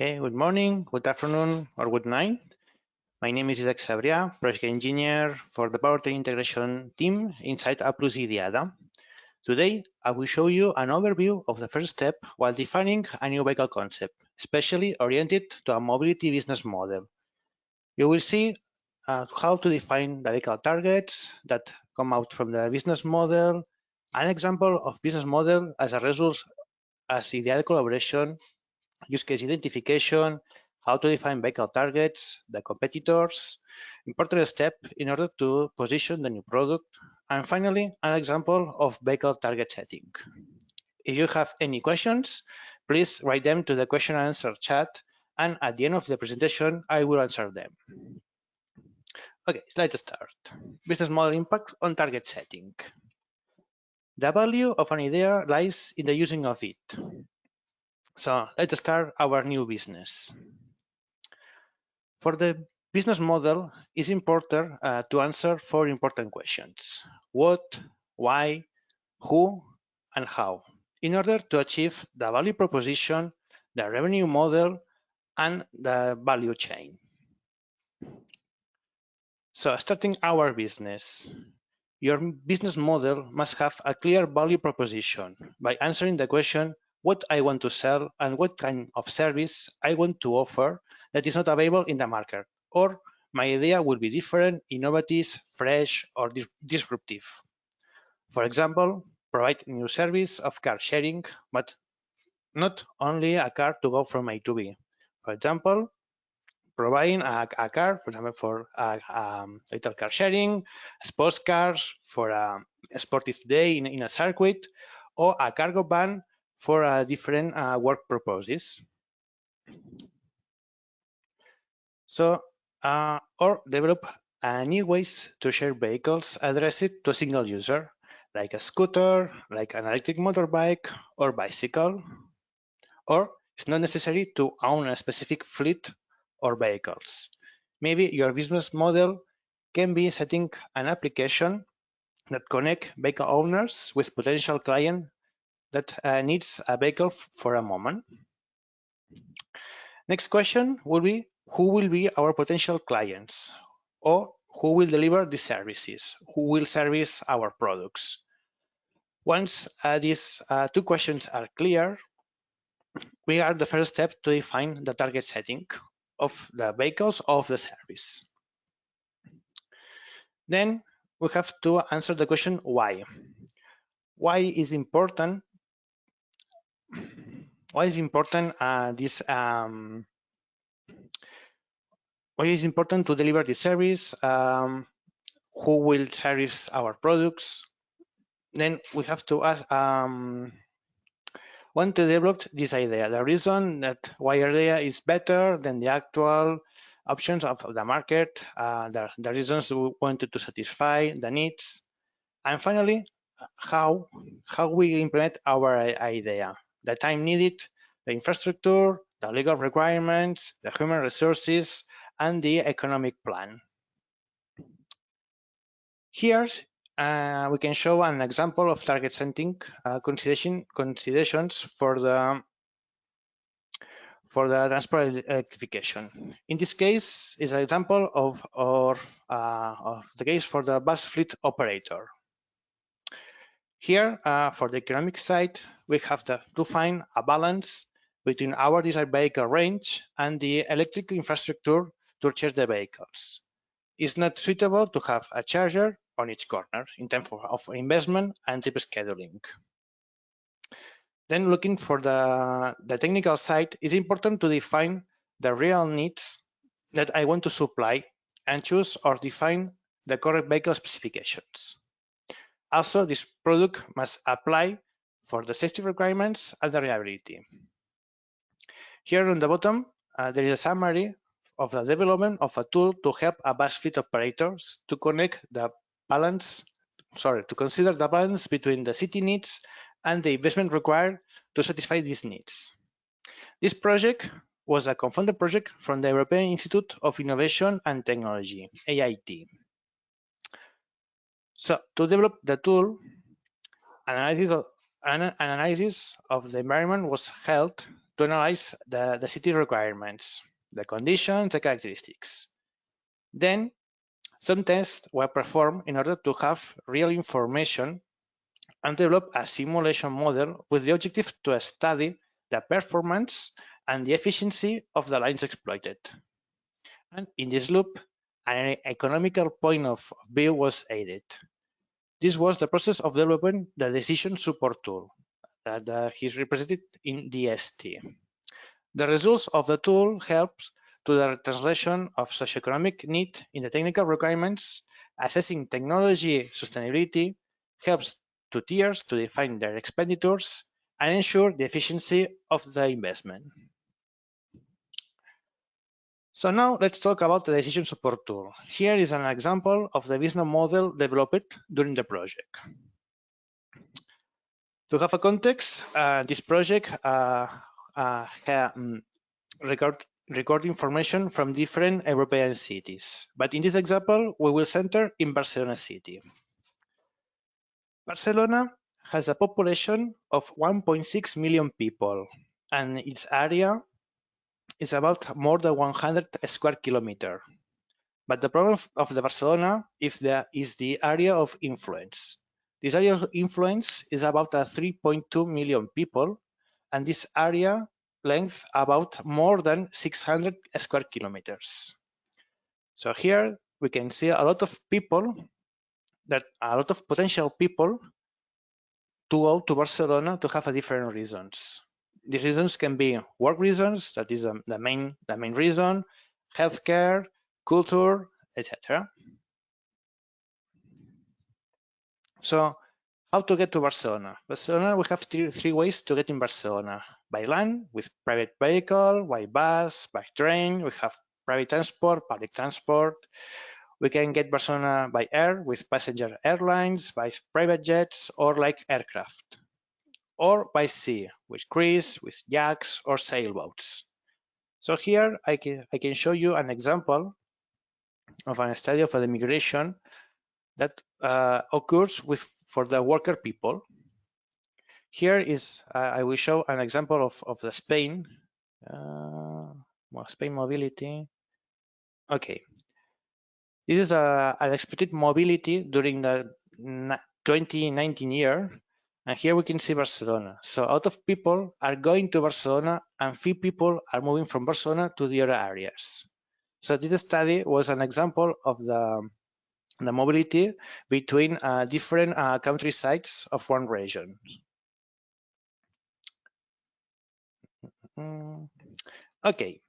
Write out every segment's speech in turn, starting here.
Okay, good morning, good afternoon, or good night. My name is Isaac Sabria, project engineer for the powertrain integration team inside Applus IDIADA. Today, I will show you an overview of the first step while defining a new vehicle concept, especially oriented to a mobility business model. You will see uh, how to define the vehicle targets that come out from the business model, an example of business model as a result as ideal collaboration, use case identification, how to define vehicle targets, the competitors, important step in order to position the new product, and finally, an example of vehicle target setting. If you have any questions, please write them to the question and answer chat, and at the end of the presentation, I will answer them. Okay, so let's start. Business model impact on target setting. The value of an idea lies in the using of it. So let's start our new business. For the business model, it's important uh, to answer four important questions. What, why, who, and how, in order to achieve the value proposition, the revenue model, and the value chain. So starting our business, your business model must have a clear value proposition by answering the question, what I want to sell and what kind of service I want to offer that is not available in the market, or my idea will be different, innovative, fresh, or disruptive. For example, provide new service of car sharing, but not only a car to go from A to B. For example, providing a, a car, for example, for a, um, little car sharing, sports cars for a, a sportive day in, in, a circuit, or a cargo van for uh, different uh, work purposes. So, uh, or develop new ways to share vehicles addressed to a single user, like a scooter, like an electric motorbike or bicycle. Or it's not necessary to own a specific fleet or vehicles. Maybe your business model can be setting an application that connect vehicle owners with potential client that uh, needs a vehicle for a moment. Next question will be who will be our potential clients or who will deliver the services, who will service our products. Once uh, these uh, two questions are clear, we are the first step to define the target setting of the vehicles of the service. Then we have to answer the question why. Why is important? Why is important uh, this um, why is important to deliver the service, um, who will service our products. Then we have to ask, um, want to develop this idea, the reason that why idea is better than the actual options of the market, uh, the, the reasons we wanted to satisfy the needs, and finally, how, how we implement our idea, the time needed, the infrastructure, the legal requirements, the human resources, and the economic plan. Here, uh, we can show an example of target setting uh, consideration, considerations for the for the transport electrification. In this case, is an example of, or, uh, of the case for the bus fleet operator. Here, uh, for the economic side, we have to, to find a balance between our desired vehicle range and the electric infrastructure to charge the vehicles. It's not suitable to have a charger on each corner in terms of investment and trip scheduling. Then looking for the, the technical side, it's important to define the real needs that I want to supply and choose or define the correct vehicle specifications. Also, this product must apply for the safety requirements and the reliability. Here on the bottom, uh, there is a summary of the development of a tool to help a bus fleet operators to connect the balance, sorry, to consider the balance between the city needs and the investment required to satisfy these needs. This project was a co-funded project from the European Institute of Innovation and Technology, EIT. So to develop the tool, analysis of, an analysis of the environment was held to analyze the, the city requirements, the conditions, the characteristics. Then some tests were performed in order to have real information and develop a simulation model with the objective to study the performance and the efficiency of the lines exploited. And in this loop, an economical point of view was added. This was the process of developing the decision support tool that uh, is represented in DST. The results of the tool helps to the translation of socioeconomic need in the technical requirements, assessing technology sustainability, helps to tiers to define their expenditures, and ensure the efficiency of the investment. So now let's talk about the decision support tool. Here is an example of the business model developed during the project. To have a context, uh, this project uh, uh, um, record, record information from different European cities. But in this example, we will center in Barcelona city. Barcelona has a population of 1.6 million people, and its area is about more than 100 square kilometer. But the problem of the Barcelona is the, is the area of influence. This area of influence is about 3.2 million people, and this area length about more than 600 square kilometers. So here we can see a lot of people that a lot of potential people to go to Barcelona to have a different reasons the reasons can be work reasons, that is um, the main the main reason, healthcare, culture, etc. So how to get to Barcelona? Barcelona, we have three, three ways to get in Barcelona. By land, with private vehicle, by bus, by train, we have private transport, public transport. We can get Barcelona by air with passenger airlines, by private jets, or like aircraft or by sea with crews, with yaks or sailboats. So here I can, I can show you an example of a study of the migration that uh, occurs with for the worker people. Here is, uh, I will show an example of, of the Spain, uh, well, Spain mobility. Okay. This is a, an expected mobility during the 2019 year and here we can see Barcelona. So out of people are going to Barcelona and few people are moving from Barcelona to the other areas. So this study was an example of the, the mobility between uh, different uh, countrysides of one region. Okay,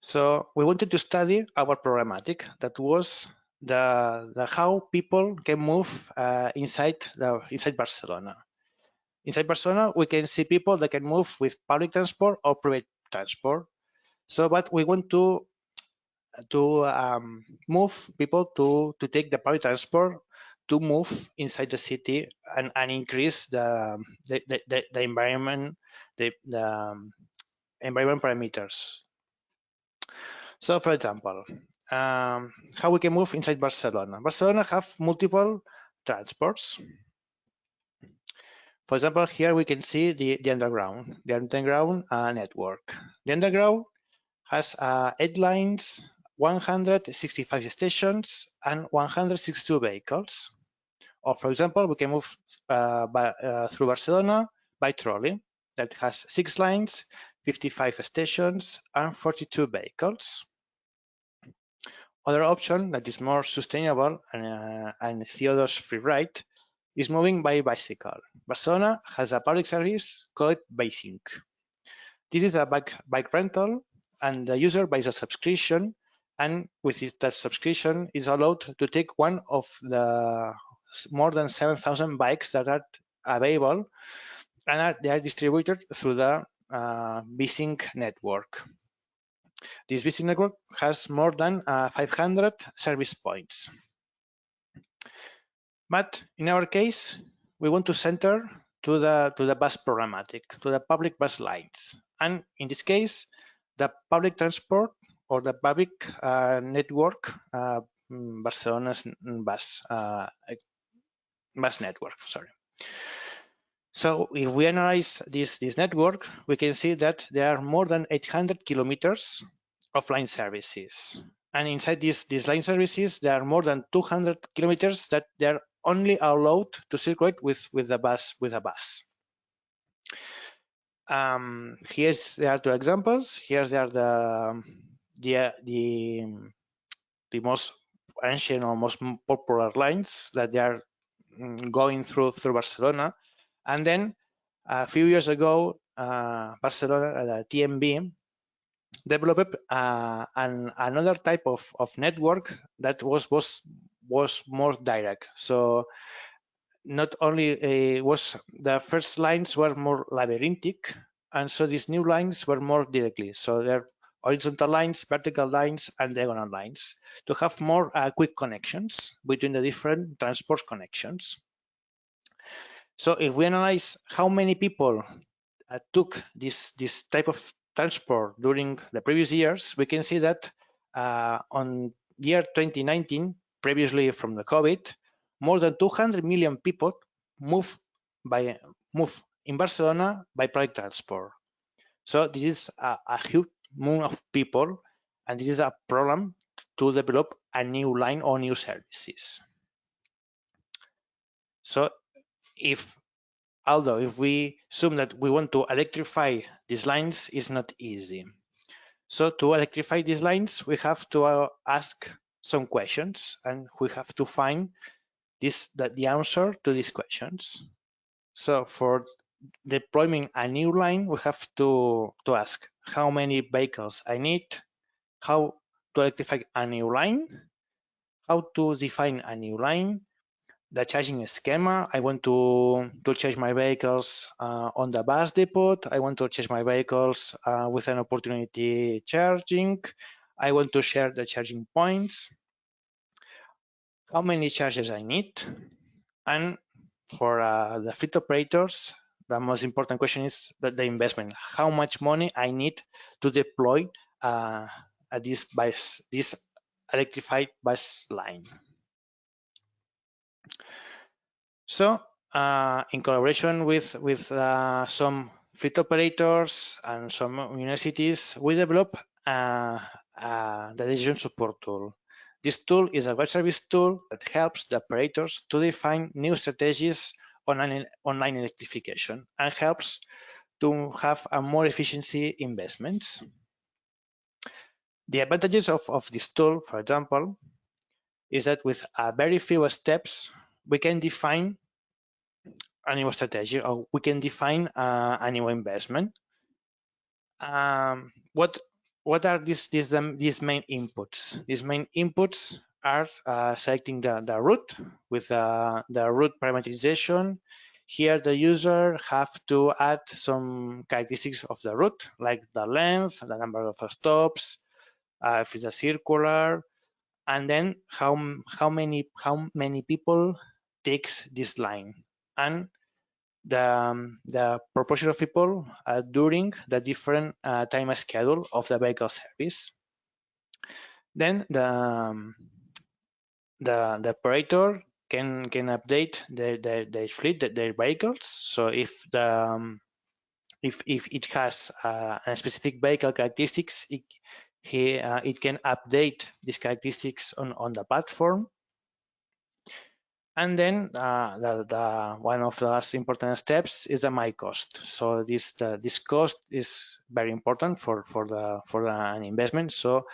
so we wanted to study our programmatic that was the, the how people can move uh, inside the inside Barcelona. Inside Barcelona, we can see people that can move with public transport or private transport. So, but we want to to um, move people to to take the public transport to move inside the city and, and increase the the, the, the environment the, the um, environment parameters. So, for example, um, how we can move inside Barcelona. Barcelona have multiple transports. For example, here we can see the, the underground, the underground uh, network. The underground has uh, eight lines, 165 stations, and 162 vehicles. Or for example, we can move uh, by, uh, through Barcelona by trolley that has six lines, 55 stations, and 42 vehicles. Other option that is more sustainable and, uh, and CO2 free ride is moving by bicycle. Barcelona has a public service called Bicing. This is a bike, bike rental and the user buys a subscription and with that subscription is allowed to take one of the more than 7,000 bikes that are available and are, they are distributed through the uh, Bicing network. This Bicing network has more than uh, 500 service points. But in our case, we want to center to the to the bus programmatic, to the public bus lines. And in this case, the public transport or the public uh, network, uh, Barcelona's bus uh, bus network. Sorry. So if we analyze this, this network, we can see that there are more than 800 kilometers of line services. And inside these, these line services, there are more than 200 kilometers that they're only allowed to circulate with, with the bus with a bus. Um, here's there are two examples. Here's there are the the the the most ancient or most popular lines that they are mm, going through through Barcelona. And then a few years ago, uh, Barcelona, the TMB, developed uh, an, another type of, of network that was was was more direct. So not only uh, was the first lines were more labyrinthic, and so these new lines were more directly. So they're horizontal lines, vertical lines, and diagonal lines to have more uh, quick connections between the different transport connections. So if we analyze how many people uh, took this, this type of transport during the previous years, we can see that uh, on year 2019, previously from the COVID, more than 200 million people move by move in Barcelona by public transport. So this is a, a huge amount of people, and this is a problem to develop a new line or new services. So if although if we assume that we want to electrify these lines is not easy. So to electrify these lines, we have to uh, ask some questions and we have to find this that the answer to these questions. So for deploying a new line, we have to, to ask how many vehicles I need, how to electrify a new line, how to define a new line, the charging schema. I want to, to charge my vehicles uh, on the bus depot. I want to charge my vehicles uh, with an opportunity charging. I want to share the charging points. How many charges I need. And for uh, the fleet operators, the most important question is that the investment. How much money I need to deploy uh, this bus, this electrified bus line. So, uh, in collaboration with with uh, some fleet operators and some universities, we develop uh, uh, the decision support tool. This tool is a web service tool that helps the operators to define new strategies online, online electrification and helps to have a more efficiency investments. The advantages of, of this tool, for example, is that with a very few steps, we can define a new strategy or we can define uh, a new investment. Um, what what are these these these main inputs? These main inputs are uh, selecting the, the route with uh, the route parameterization. Here the user have to add some characteristics of the route, like the length, the number of stops, uh, if it's a circular, and then how how many how many people takes this line, and the um, the proportion of people uh, during the different uh, time schedule of the vehicle service. Then the um, the, the operator can can update their their, their fleet, their vehicles. So if the um, if if it has uh, a specific vehicle characteristics, it, he, uh, it can update these characteristics on on the platform. And then uh, the, the, one of the last important steps is the my cost. So this the, this cost is very important for for the for an investment. So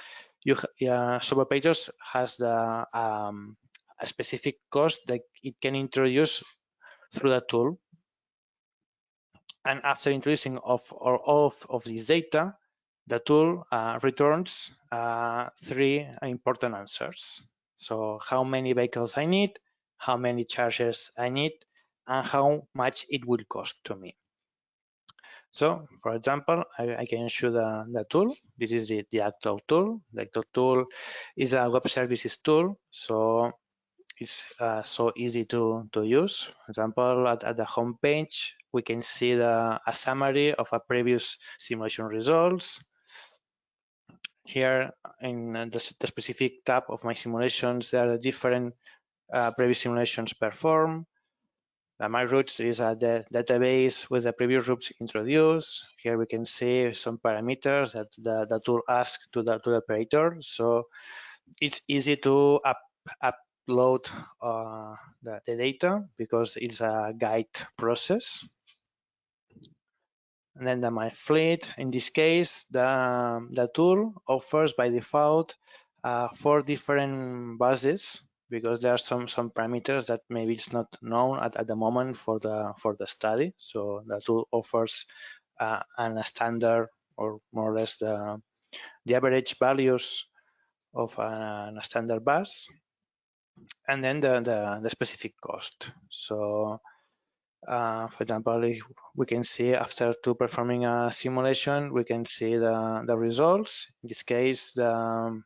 you uh, operators has the um, a specific cost that it can introduce through the tool. And after introducing of or of of this data, the tool uh, returns uh, three important answers. So how many vehicles I need, how many chargers I need, and how much it will cost to me. So for example, I, I, can show the, the tool. This is the, the actual tool. The actual tool is a web services tool. So it's uh, so easy to, to use. For example, at, at the home page, we can see the, a summary of a previous simulation results. Here in the, the specific tab of my simulations, there are different uh, previous simulations performed. The my routes is a database with the previous routes introduced. Here we can see some parameters that the, the tool asks to the to the operator. So it's easy to up, upload uh, the, the data because it's a guide process. And then the my fleet, in this case, the, the tool offers by default uh, four different buses because there are some some parameters that maybe it's not known at, at the moment for the for the study. So the tool offers uh, a standard or more or less the the average values of a, a standard bus and then the, the, the specific cost. So uh, for example, if we can see after to performing a simulation, we can see the, the results. In this case, the,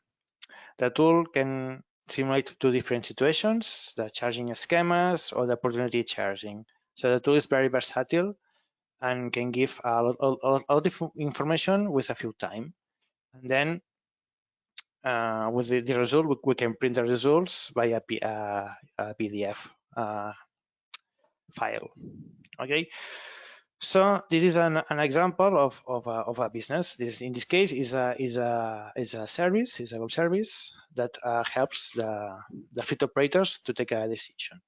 the tool can simulate two different situations, the charging schemas or the opportunity charging. So the tool is very versatile and can give a lot, a lot, a lot of information with a few time. And then uh, with the, the result, we, we, can print the results by P, uh, a PDF uh, file. Okay, so this is an, an example of, of, a, of a business. This in this case is a is a is a service, is a web service that uh, helps the the fleet operators to take a decision.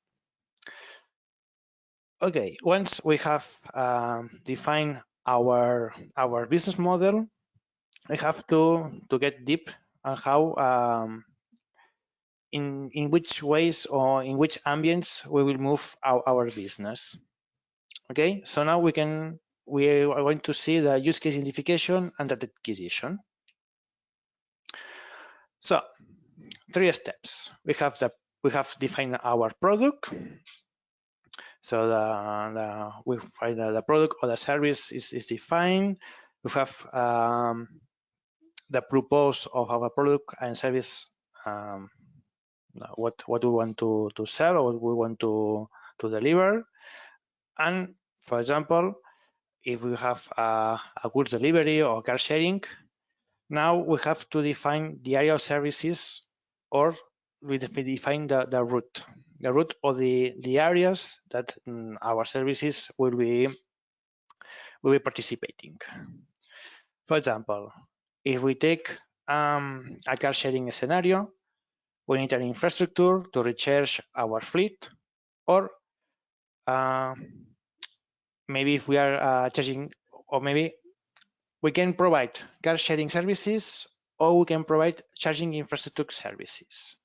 Okay, once we have um, defined our our business model, we have to to get deep on how um, in in which ways or in which ambience we will move our, our business. Okay, so now we can we are going to see the use case identification and the acquisition. So three steps. We have the we have defined our product. So the, the we find the product or the service is, is defined. We have um, the purpose of our product and service um, what what we want to to sell or what we want to to deliver and for example if we have a, a goods delivery or car sharing now we have to define the area of services or we define the, the route. The route or the the areas that um, our services will be will be participating. For example if we take um, a car sharing scenario we need an infrastructure to recharge our fleet or uh, maybe if we are uh, charging or maybe we can provide car sharing services or we can provide charging infrastructure services.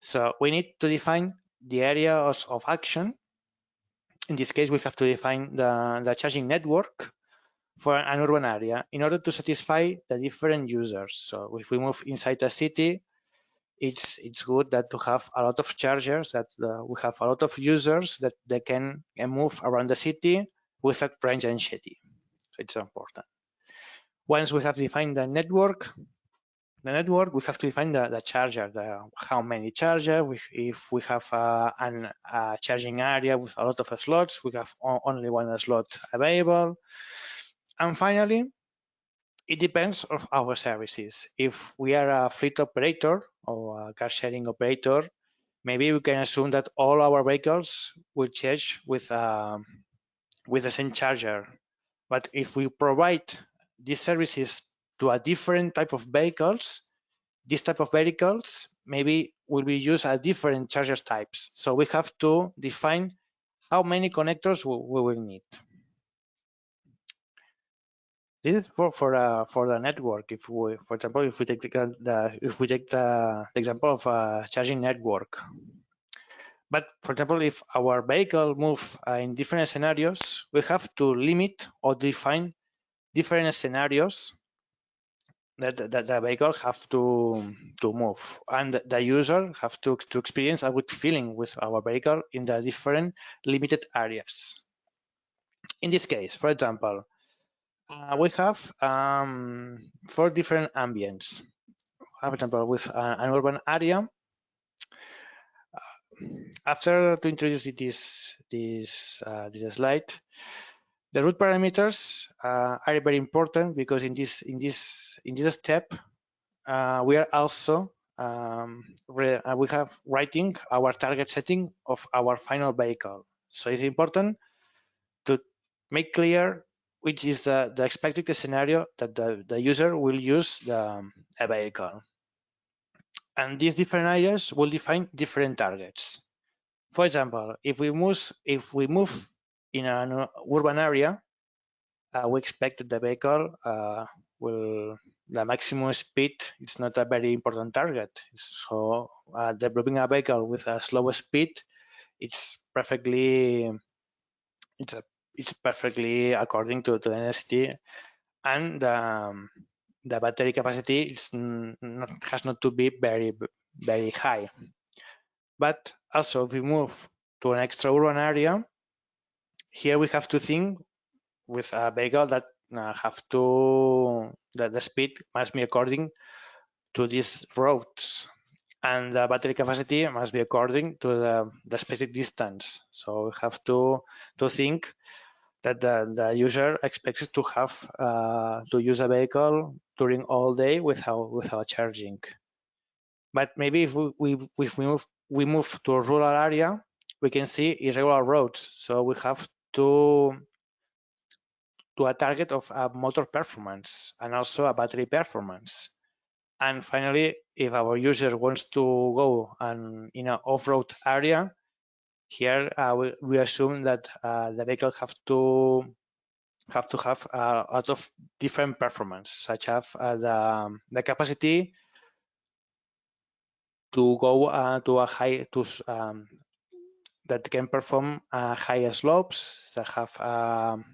So we need to define the areas of action. In this case, we have to define the, the charging network for an urban area in order to satisfy the different users. So if we move inside a city, it's it's good that to have a lot of chargers that uh, we have a lot of users that they can, can move around the city without range anxiety. So it's important. Once we have defined the network, the network, we have to define the, the charger, the, how many chargers. if we have uh, an, a charging area with a lot of slots, we have only one slot available. And finally, it depends of our services. If we are a fleet operator or a car sharing operator, maybe we can assume that all our vehicles will charge with um, with the same charger. But if we provide these services to a different type of vehicles, this type of vehicles maybe will be used at different charger types. So we have to define how many connectors we, will need. This is for for uh, for the network. If we, for example, if we take the, the if we take the, the example of a charging network, but for example, if our vehicle move uh, in different scenarios, we have to limit or define different scenarios that, that the vehicle have to to move, and the user have to to experience a good feeling with our vehicle in the different limited areas. In this case, for example, uh, we have um, four different ambients. For example, with an urban area, uh, after to introduce this this uh, this slide, the route parameters uh, are very important because in this in this in this step uh, we are also um, uh, we have writing our target setting of our final vehicle. So it's important to make clear which is the, the expected scenario that the, the user will use the a vehicle. And these different areas will define different targets. For example, if we move if we move in an urban area, uh, we expect that the vehicle uh, will the maximum speed is not a very important target. So uh, developing a vehicle with a slower speed, it's perfectly it's a, it's perfectly according to, to the necessity and um, the battery capacity is not, has not to be very very high. But also, if we move to an extra urban area, here we have to think with a vehicle that uh, have to that the speed must be according to these roads and the battery capacity must be according to the, the specific distance so we have to to think that the, the user expects to have uh, to use a vehicle during all day without without charging but maybe if we, we if we move we move to a rural area we can see irregular roads so we have to to a target of a motor performance and also a battery performance. And finally, if our user wants to go and in an off-road area, here uh, we, we, assume that uh, the vehicle have to have to have a lot of different performance, such as uh, the, the capacity to go uh, to a high to um, that can perform uh, higher slopes that have um,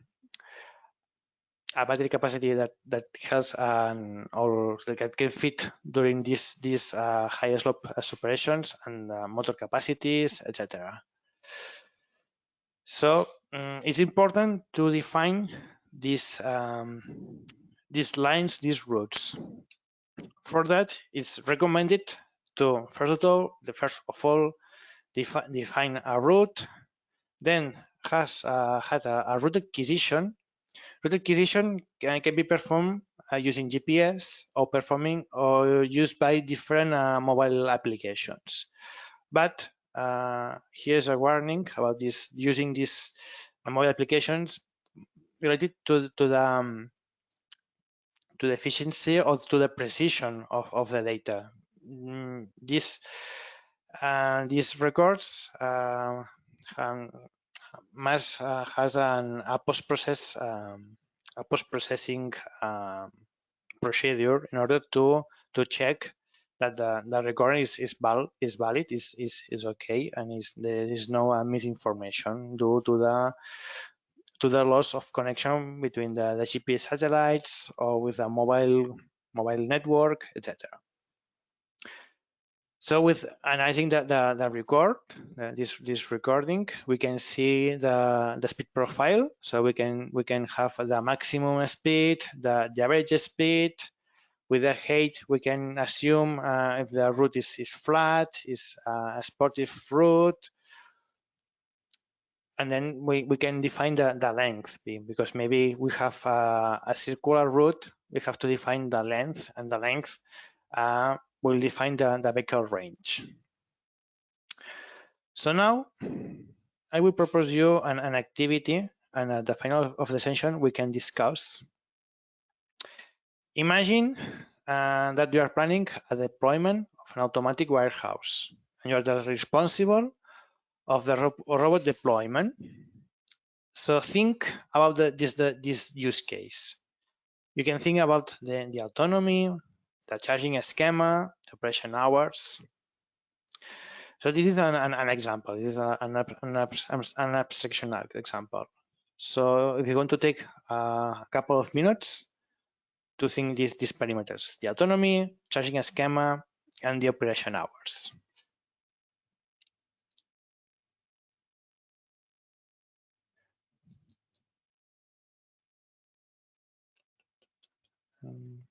a battery capacity that that has an or that can fit during these these uh, high slope operations and uh, motor capacities, etc. So um, it's important to define these um, these lines, these routes. For that, it's recommended to first of all, the first of all, defi define a route, then has uh, had a, a route acquisition Route acquisition can, can be performed uh, using GPS or performing or used by different uh, mobile applications. But uh, here's a warning about this using these mobile applications related to, to the um, to the efficiency or to the precision of, of the data. Mm, this uh, these records uh, must uh, has an, a post-process um, a post-processing um, procedure in order to to check that the, the recording is is, val is valid is, is is okay and is there is no uh, misinformation due to the to the loss of connection between the, the GPS satellites or with a mobile mobile network etc so with analyzing the, the, the record, uh, this, this recording, we can see the, the speed profile. So we can we can have the maximum speed, the, the average speed. With the height, we can assume uh, if the route is, is flat, is uh, a sportive route. And then we, we can define the, the length because maybe we have a, a circular route, we have to define the length and the length uh, will define the, the range. So now I will propose you an, an activity and at the final of the session we can discuss. Imagine uh, that you are planning a deployment of an automatic warehouse and you are the responsible of the ro robot deployment. So think about the, this, the, this use case. You can think about the, the autonomy, the charging schema, the operation hours. So this is an, an, an example. This is an, an, an abstraction example. So if you want to take a couple of minutes to think these, these parameters, the autonomy, charging schema, and the operation hours. Um,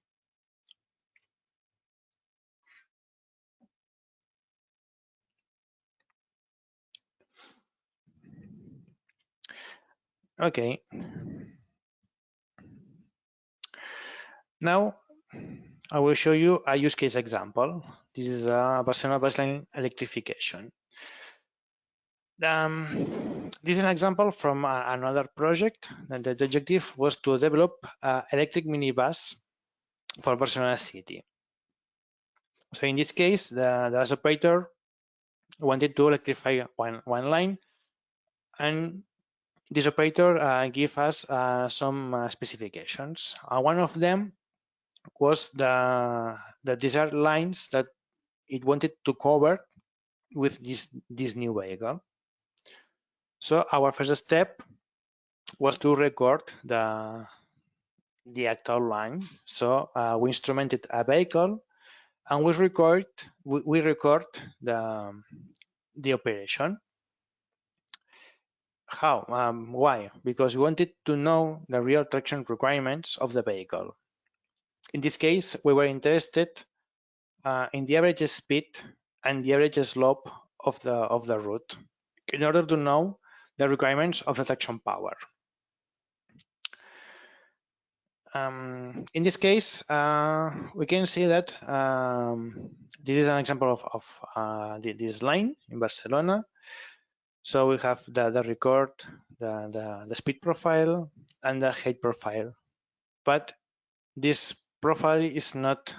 Okay. Now I will show you a use case example. This is a Barcelona baseline electrification. Um, this is an example from a, another project. And the objective was to develop an electric minibus for Barcelona city. So in this case, the, the operator wanted to electrify one, one line and this operator uh, us uh, some uh, specifications. Uh, one of them was the, the desert lines that it wanted to cover with this, this new vehicle. So our first step was to record the, the actual line. So uh, we instrumented a vehicle and we record we, we record the, the operation. How? Um, why? Because we wanted to know the real traction requirements of the vehicle. In this case, we were interested uh, in the average speed and the average slope of the of the route in order to know the requirements of the traction power. Um, in this case, uh, we can see that um, this is an example of, of uh, this line in Barcelona. So we have the, the record, the, the, the speed profile, and the height profile. But this profile is not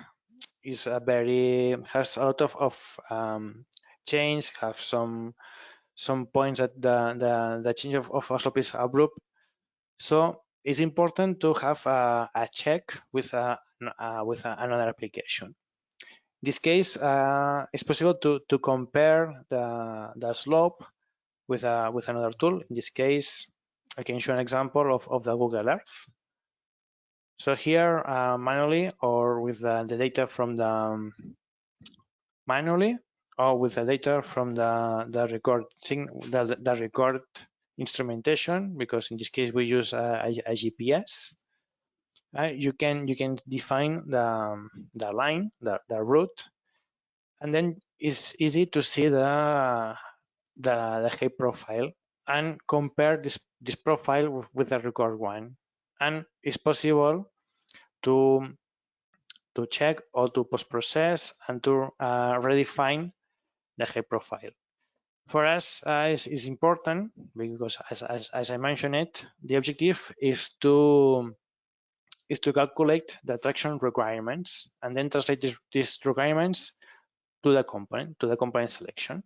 is a very has a lot of, of um, change, have some some points that the the, the change of, of slope is abrupt. So it's important to have a, a check with a with a, another application. In this case, uh, it's possible to to compare the the slope with a with another tool. In this case, I can show an example of of the Google Earth. So here, uh, manually or with the, the data from the um, manually or with the data from the the record the, the record instrumentation because in this case we use a, a, a GPS. Uh, you can you can define the the line the, the route and then it's easy to see the the, the height profile and compare this this profile with, with the record one and it's possible to to check or to post process and to uh, redefine the height profile for us uh, is, is important because as, as, as, I mentioned it, the objective is to is to calculate the traction requirements and then translate these, these requirements to the component, to the component selection.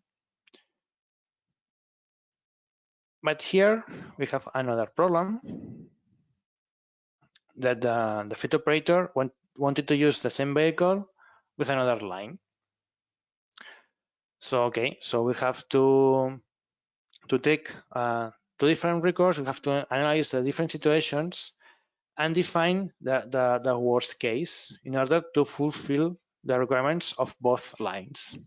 But here we have another problem that the, the fit operator want, wanted to use the same vehicle with another line. So, okay, so we have to, to take uh, two different records, we have to analyze the different situations and define the, the, the worst case in order to fulfill the requirements of both lines.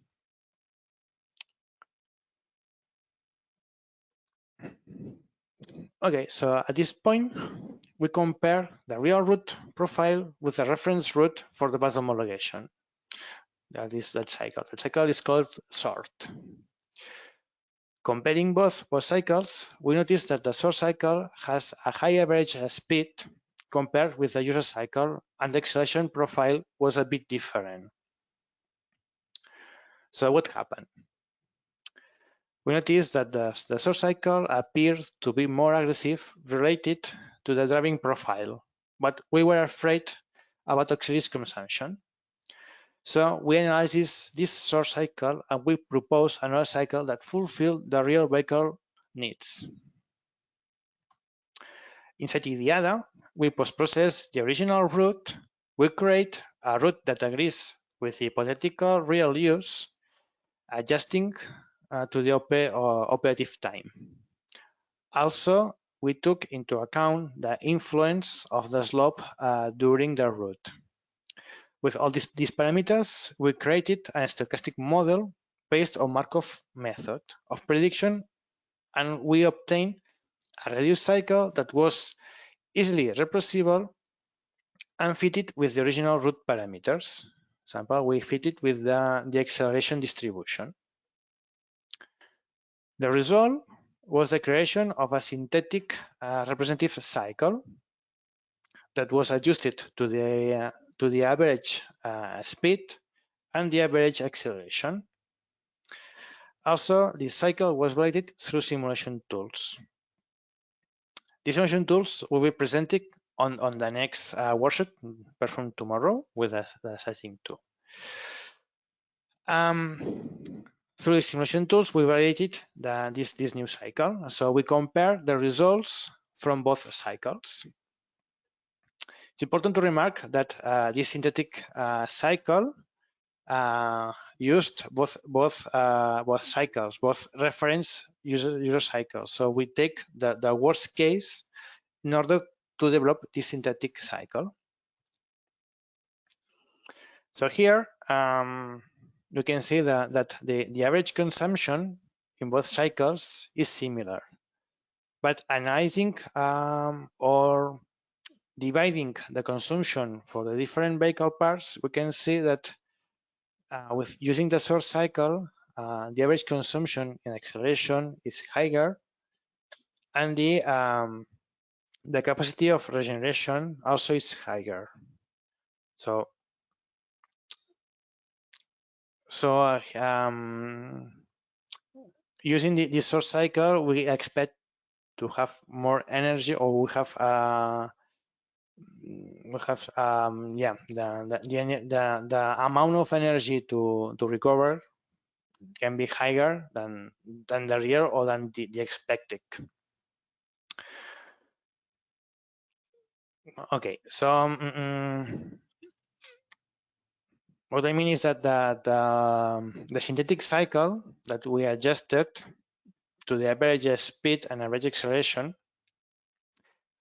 Okay, so at this point, we compare the real route profile with the reference route for the bus homologation that is that cycle. The cycle is called SORT. Comparing both, both cycles, we notice that the SORT cycle has a high average speed compared with the user cycle and the acceleration profile was a bit different. So what happened? We noticed that the, the SORT cycle appears to be more aggressive related to the driving profile, but we were afraid about auxiliary consumption. So we analyze this, this cycle and we propose another cycle that fulfill the real vehicle needs. Inside IDIADA, we post-process the original route. We create a route that agrees with the hypothetical real use, adjusting uh, to the op uh, operative time. Also, we took into account the influence of the slope uh, during the route. With all these, these parameters, we created a stochastic model based on Markov method of prediction, and we obtained a reduced cycle that was easily reproducible and fitted with the original route parameters. Example, we fitted with the, the acceleration distribution. The result was the creation of a synthetic uh, representative cycle that was adjusted to the uh, to the average uh, speed and the average acceleration. Also, this cycle was validated through simulation tools. These simulation tools will be presented on, on the next uh, workshop performed tomorrow with the, the sizing tool. Um, through the simulation tools, we validated the, this, this new cycle. So we compare the results from both cycles. It's important to remark that uh, this synthetic uh, cycle uh, used both both uh, both cycles, both reference user user cycles. So we take the, the worst case in order to develop this synthetic cycle. So here um, you can see that, that the, the average consumption in both cycles is similar. But analyzing um, or dividing the consumption for the different vehicle parts, we can see that uh, with using the SORT cycle, uh, the average consumption in acceleration is higher, and the um, the capacity of regeneration also is higher. So, so uh, um, using the, the SORT cycle, we expect to have more energy, or we have uh, we have um, yeah the, the the the amount of energy to to recover can be higher than than the real or than the, the expected. Okay, so um, what I mean is that the, the, the synthetic cycle that we adjusted to the average speed and average acceleration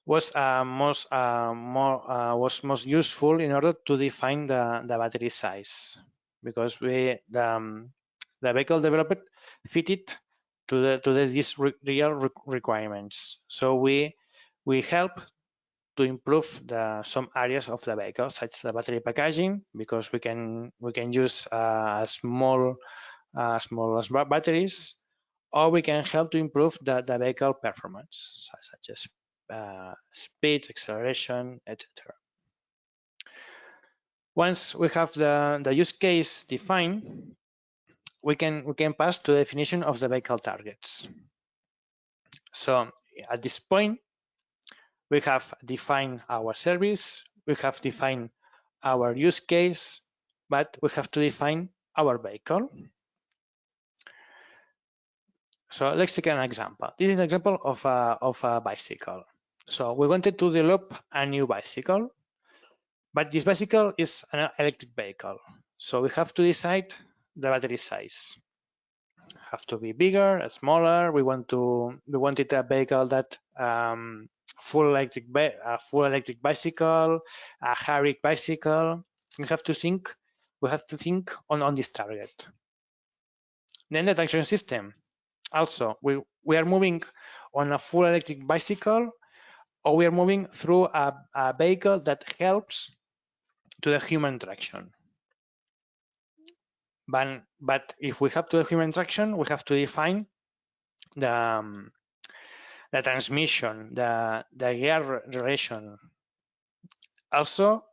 was uh, most uh, more uh, was most useful in order to define the, the battery size because we the, um, the vehicle developed fitted to the to the, these re real re requirements. So we we help to improve the some areas of the vehicle, such as the battery packaging, because we can we can use uh, small uh, small batteries, or we can help to improve the, the vehicle performance, such as uh, speed, acceleration, etc. Once we have the, the use case defined, we can we can pass to the definition of the vehicle targets. So at this point, we have defined our service, we have defined our use case, but we have to define our vehicle. So let's take an example. This is an example of a, of a bicycle. So we wanted to develop a new bicycle, but this bicycle is an electric vehicle. So we have to decide the battery size. Have to be bigger, smaller. We want to we wanted a vehicle that um, full electric a full electric bicycle, a hybrid bicycle. We have to think we have to think on on this target. Then the traction system. Also, we we are moving on a full electric bicycle or we are moving through a, a vehicle that helps to the human interaction. But, but if we have to the human interaction, we have to define the, um, the transmission, the, the gear relation. Also,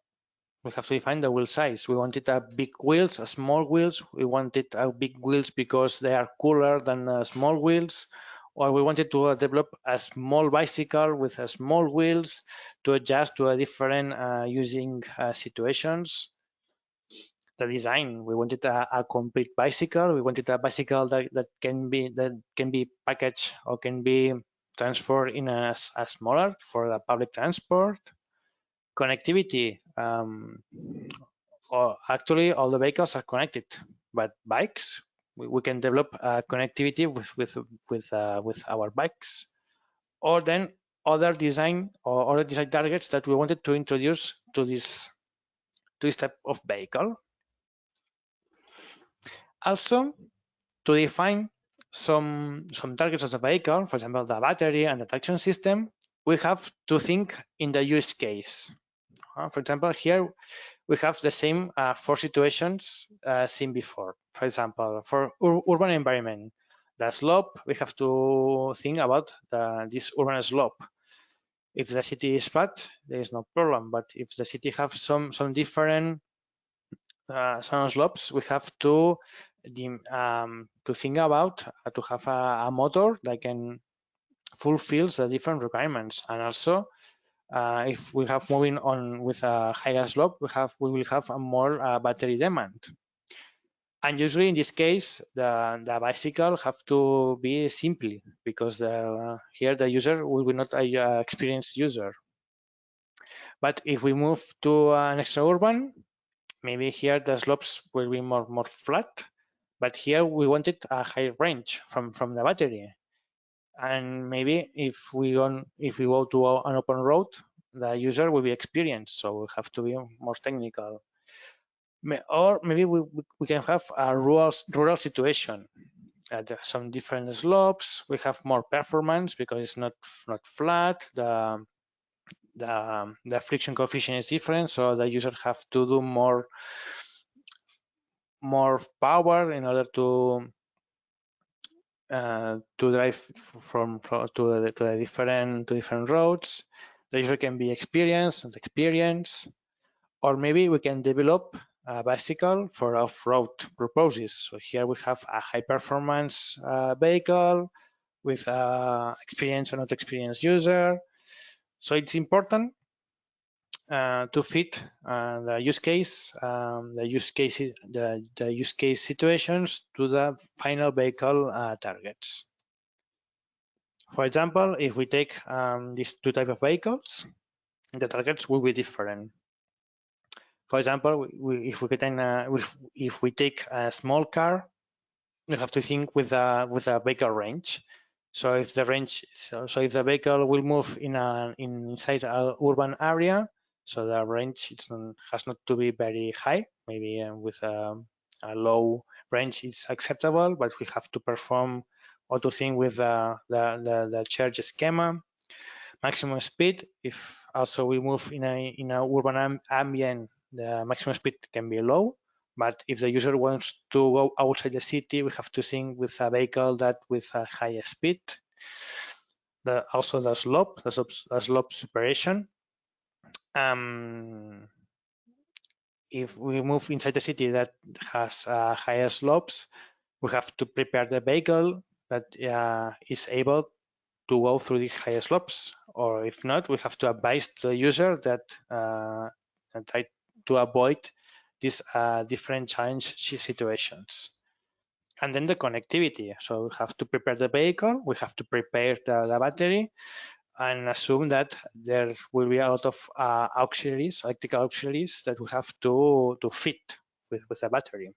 we have to define the wheel size. We wanted a big wheels, a small wheels. We wanted a big wheels because they are cooler than uh, small wheels or we wanted to uh, develop a small bicycle with a small wheels to adjust to a different uh, using uh, situations. The design, we wanted a, a, complete bicycle. We wanted a bicycle that, that can be that can be packaged or can be transferred in a, a smaller for the public transport. Connectivity, um, or actually all the vehicles are connected, but bikes we, we can develop uh, connectivity with with with uh, with our bikes, or then other design or other design targets that we wanted to introduce to this to this type of vehicle. Also, to define some some targets of the vehicle, for example, the battery and the traction system, we have to think in the use case. Uh, for example, here we have the same uh, four situations uh, seen before. For example, for ur urban environment, the slope, we have to think about the, this urban slope. If the city is flat, there is no problem. But if the city have some some different uh, some slopes, we have to um, to think about uh, to have a, a, motor that can fulfills the different requirements. And also uh, if we have moving on with a higher slope we have we will have a more uh, battery demand. And usually in this case the the bicycle have to be simply because the, here the user will be not a uh, experienced user. But if we move to an extra urban maybe here the slopes will be more more flat but here we wanted a high range from from the battery. And maybe if we go if we go to an open road the user will be experienced so we have to be more technical. Or maybe we, we can have a rural rural situation. Uh, At some different slopes we have more performance because it's not not flat the the the friction coefficient is different so the user have to do more more power in order to uh, to drive from, from to, the, to the different to different roads. The user can be experienced and experience, or maybe we can develop a bicycle for off-road purposes. So here we have a high performance uh, vehicle with a experienced or not experienced user. So it's important uh, to fit uh, the use case, um, the use case, the, the use case situations to the final vehicle uh, targets. For example, if we take um, these two type of vehicles, the targets will be different. For example, we, if we can, uh, if, if we take a small car, we have to think with a with a vehicle range. So if the range, so, so if the vehicle will move in a in inside an urban area, so the range not, has not to be very high. Maybe uh, with a, a, low range it's acceptable, but we have to perform or to think with the, the, the, the charge schema. Maximum speed, if also we move in a in a urban ambient, the maximum speed can be low. But if the user wants to go outside the city, we have to think with a vehicle that with a higher speed. The, also the slope, the slope, the slope separation um, if we move inside the city that has uh, higher slopes, we have to prepare the vehicle that uh, is able to go through the higher slopes. Or if not, we have to advise the user that uh, try to avoid these uh, different challenge situations. And then the connectivity. So we have to prepare the vehicle, we have to prepare the, the battery, and assume that there will be a lot of uh, auxiliaries, electrical auxiliaries that we have to, to fit with, with the battery.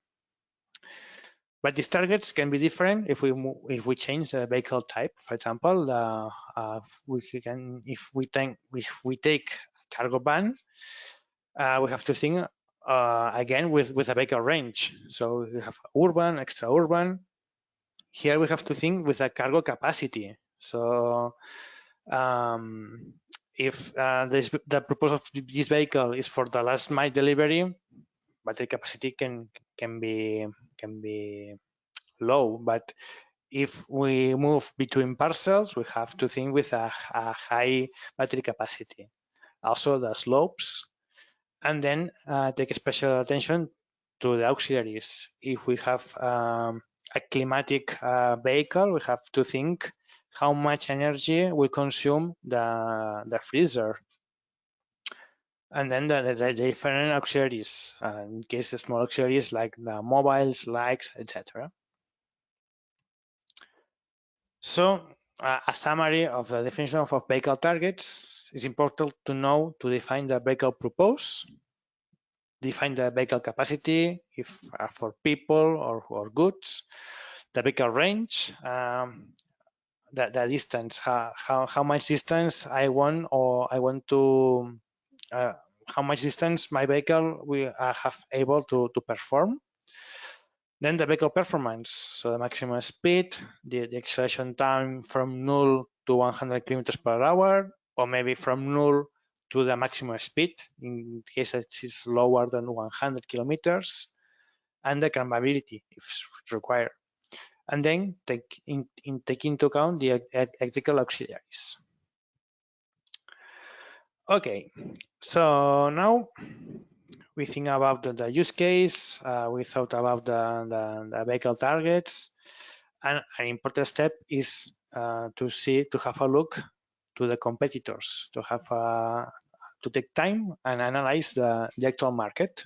But these targets can be different if we if we change the vehicle type. For example, uh, uh, we can if we take if we take cargo van, uh, we have to think uh, again with with a vehicle range. So we have urban, extra urban. Here we have to think with a cargo capacity. So um, if uh, this, the purpose of this vehicle is for the last mile delivery, battery capacity can can be can be low. But if we move between parcels, we have to think with a, a high battery capacity. Also the slopes, and then uh, take special attention to the auxiliaries. If we have um, a climatic uh, vehicle, we have to think how much energy will consume the, the freezer. And then the, the different auxiliaries, uh, in case small auxiliaries like the mobiles, likes, etc. So uh, a summary of the definition of, of vehicle targets is important to know to define the vehicle purpose, define the vehicle capacity if uh, for people or, or goods, the vehicle range, um, the, the distance, how, how, how much distance I want or I want to, uh, how much distance my vehicle will uh, have able to, to perform. Then the vehicle performance, so the maximum speed, the, the acceleration time from null to 100 kilometers per hour, or maybe from null to the maximum speed in case it is lower than 100 kilometers, and the climbability if required and then take, in, in, take into account the electrical auxiliaries. Okay, so now we think about the, the use case, uh, we thought about the, the, the, vehicle targets, and an important step is uh, to see, to have a look to the competitors, to have a, to take time and analyze the, the actual market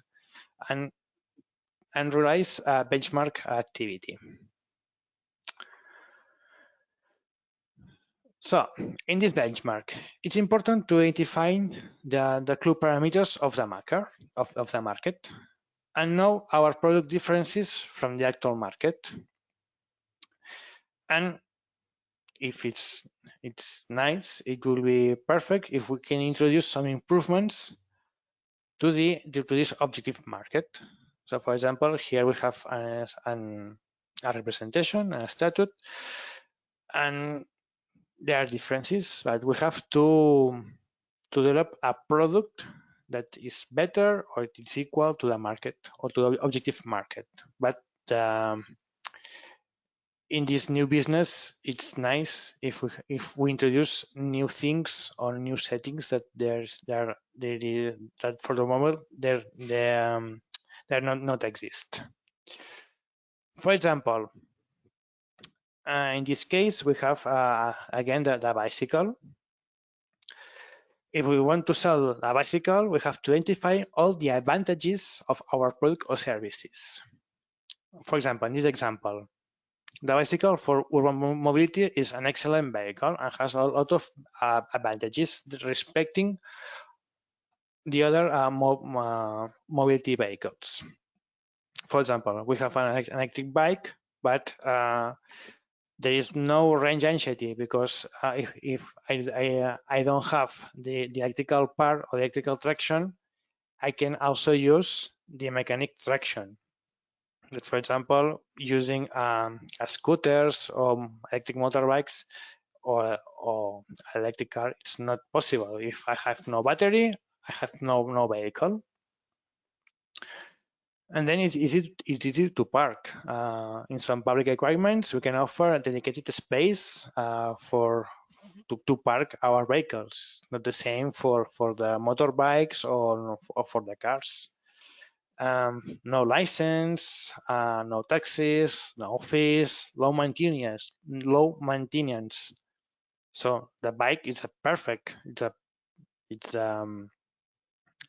and, and realize a benchmark activity. So in this benchmark, it's important to identify the, the clue parameters of the market, of, of the market and know our product differences from the actual market. And if it's it's nice, it will be perfect if we can introduce some improvements to the to this objective market. So for example, here we have a, an, a representation, a statute, and there are differences, but we have to to develop a product that is better or it is equal to the market or to the objective market. But um, in this new business, it's nice if we if we introduce new things or new settings that there's there there that for the moment there they um, they're not not exist. For example, uh, in this case, we have, uh, again, the, the, bicycle. If we want to sell a bicycle, we have to identify all the advantages of our product or services. For example, in this example, the bicycle for urban mobility is an excellent vehicle and has a lot of uh, advantages respecting the other uh, mo uh, mobility vehicles. For example, we have an electric bike, but uh, there is no range anxiety because uh, if, if I, I, uh, I, don't have the, the electrical part or the electrical traction, I can also use the mechanic traction. But for example, using um, scooters or electric motorbikes or, or electric car, it's not possible. If I have no battery, I have no, no vehicle and then it's easy it's easy to park uh, in some public requirements. We can offer a dedicated space uh, for to, to park our vehicles. Not the same for for the motorbikes or, or for the cars. Um, no license uh, no taxes no fees low maintenance low maintenance. So the bike is a perfect it's a it's um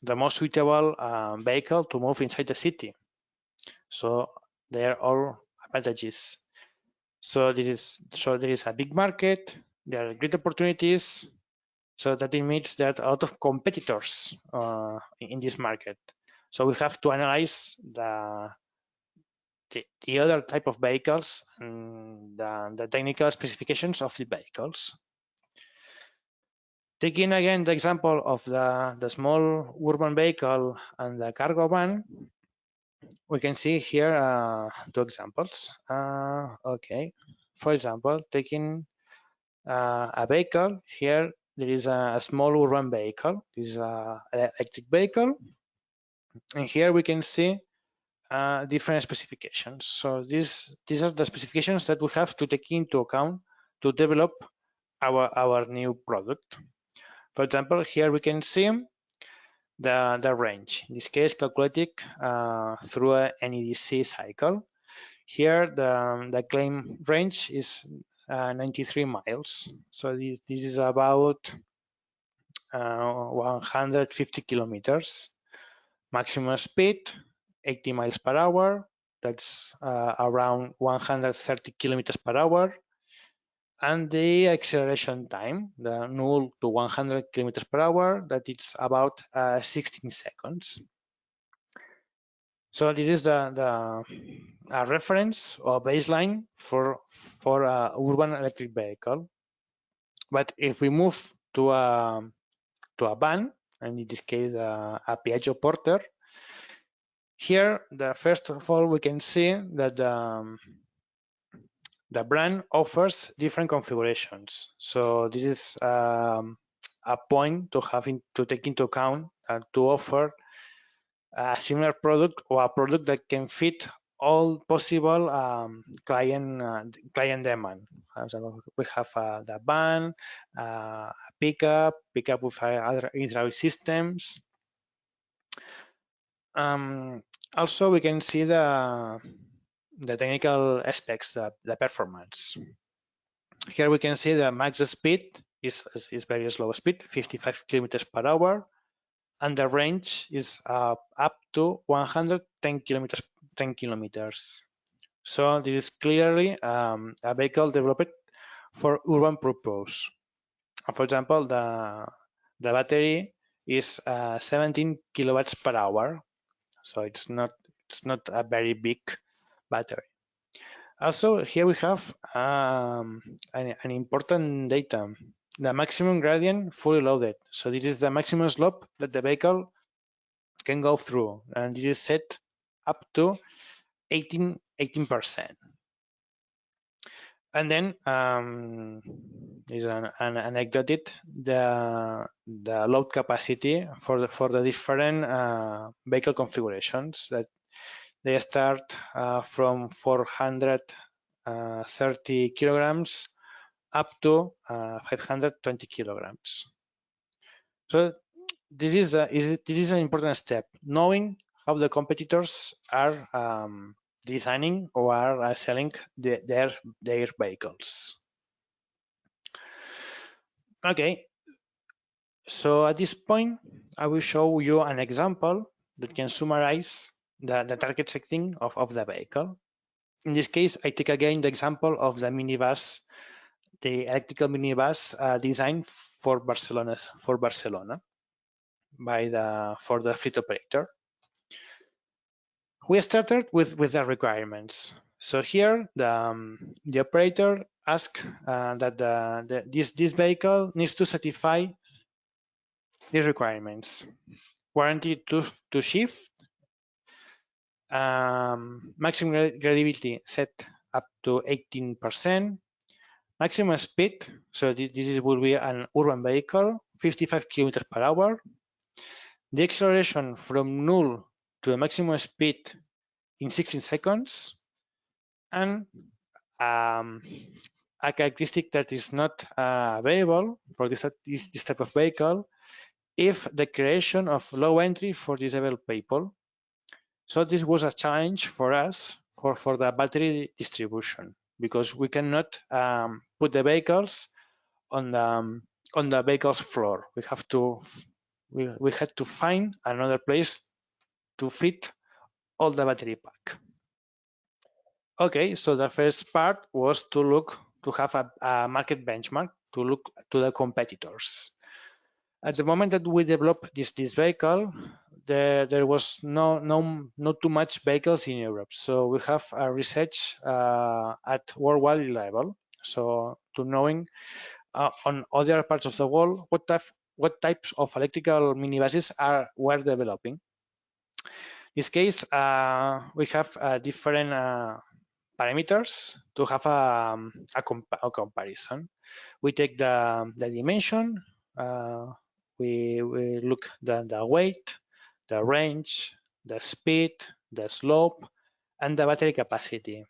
the most suitable uh, vehicle to move inside the city. So they are all advantages. So this is so there is a big market. There are great opportunities. So that it means that a lot of competitors uh, in this market. So we have to analyze the the, the other type of vehicles and the, the technical specifications of the vehicles. Taking again the example of the, the small urban vehicle and the cargo van, we can see here uh, two examples. Uh, okay, for example, taking uh, a vehicle, here there is a, a, small urban vehicle. This is an electric vehicle. And here we can see uh, different specifications. So these, these are the specifications that we have to take into account to develop our, our new product. For example, here we can see the, the range, in this case calculated uh, through an EDC cycle. Here the, the claim range is uh, 93 miles. So this, this is about uh, 150 kilometers. Maximum speed, 80 miles per hour. That's uh, around 130 kilometers per hour and the acceleration time, the 0 to 100 kilometers per hour, that it's about uh, 16 seconds. So this is the, the a reference or baseline for for a urban electric vehicle. But if we move to a to a van, and in this case uh, a Piaggio Porter, here the first of all we can see that um, the brand offers different configurations. So this is um, a point to have in, to take into account and to offer a similar product or a product that can fit all possible um, client uh, client demand. So we have uh, the van, uh, pickup, pickup with other hydraulic systems. Um, also, we can see the, the technical aspects, the, the performance. Here we can see the max speed is, is, is very slow speed, 55 kilometers per hour, and the range is uh, up to 110 kilometers 10 kilometers. So this is clearly um, a vehicle developed for urban purpose. For example, the the battery is uh, 17 kilowatts per hour, so it's not it's not a very big battery. Also, here we have um, an, an, important data, the maximum gradient fully loaded. So this is the maximum slope that the vehicle can go through, and this is set up to 18, 18%. And then um, is an, an anecdote the the load capacity for the for the different uh, vehicle configurations that they start uh, from 430 uh, kilograms up to uh, 520 kilograms. So this is a, is this is an important step, knowing how the competitors are um, designing or are selling the, their their vehicles. Okay, so at this point, I will show you an example that can summarize the, the target setting of, of the vehicle. In this case, I take again the example of the minibus, the electrical minibus uh, designed for Barcelona for Barcelona by the for the fleet operator. We started with with the requirements. So here the um, the operator asked uh, that the, the, this this vehicle needs to satisfy these requirements: warranty to to shift, um, maximum gradability set up to 18%, maximum speed, so this will be an urban vehicle, 55 kilometers per hour. The acceleration from null to the maximum speed in 16 seconds, and um, a characteristic that is not uh, available for this, this, this type of vehicle if the creation of low entry for disabled people so this was a challenge for us for, for the battery distribution because we cannot um, put the vehicles on the um, on the vehicle's floor. We have to we, we had to find another place to fit all the battery pack. Okay, so the first part was to look to have a, a market benchmark to look to the competitors. At the moment that we developed this this vehicle, there there was no no not too much vehicles in Europe. So we have a research uh, at worldwide level. So to knowing uh, on other parts of the world what type what types of electrical minibuses are were developing. In this case, uh, we have uh, different uh, parameters to have a, a, a, comparison. We take the, the dimension, uh, we, we look the, the weight, the range, the speed, the slope, and the battery capacity.